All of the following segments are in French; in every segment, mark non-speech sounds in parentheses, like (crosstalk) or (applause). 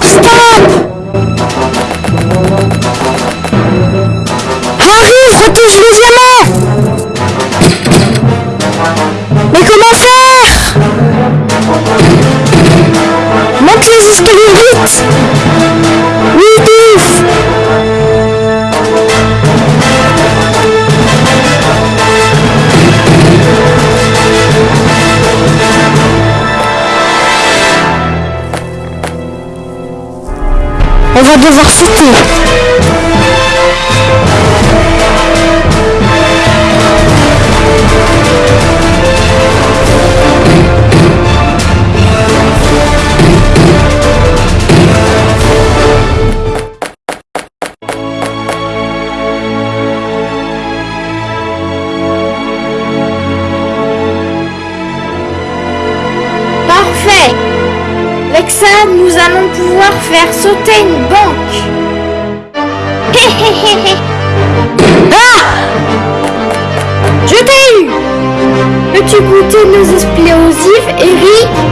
Stop. Stop Arrive, retouche le diamant. Mais comment faire? Monte les escaliers vite devoir sauter. Avec ça, nous allons pouvoir faire sauter une banque. (laughs) Ah Je t'ai eu Peux-tu goûter nos explosifs, Eric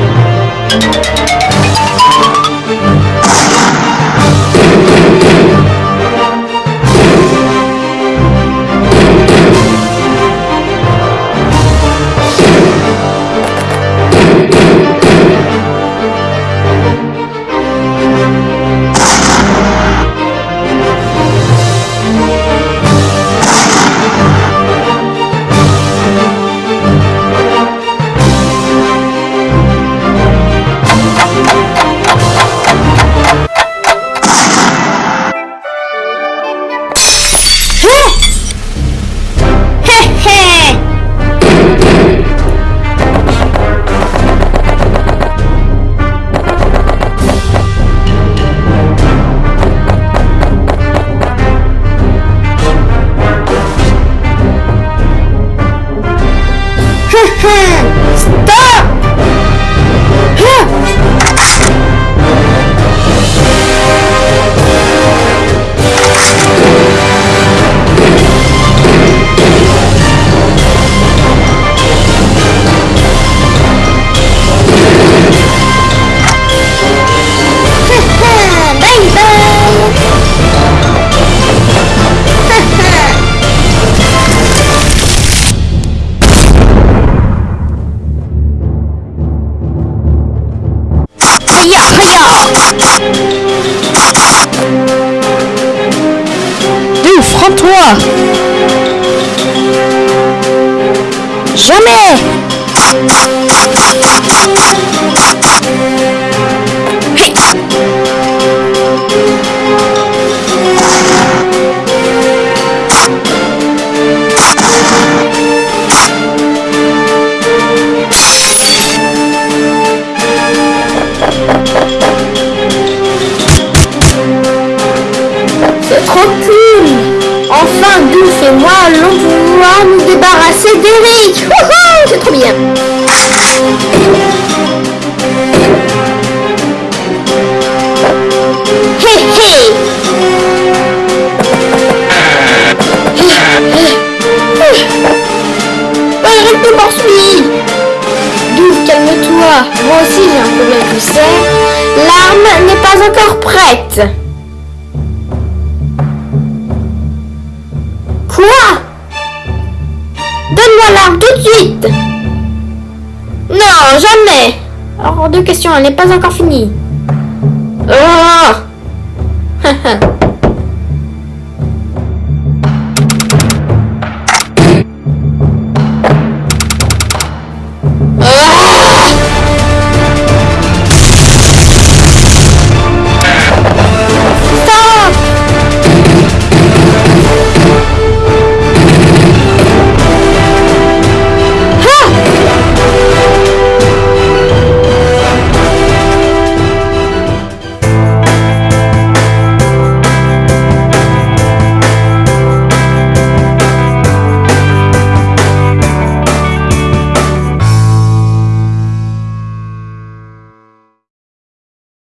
Ouf, rends-toi Jamais trop cool. Enfin, Douce et moi allons pouvoir nous débarrasser d'Eric. C'est trop bien. Hé hé. Oh, Eric me poursuit Douce, calme-toi. Moi aussi j'ai un problème, tu sais. L'arme n'est pas encore prête tout de suite. Non, jamais. Hors de question, elle n'est pas encore finie. Oh (laughs)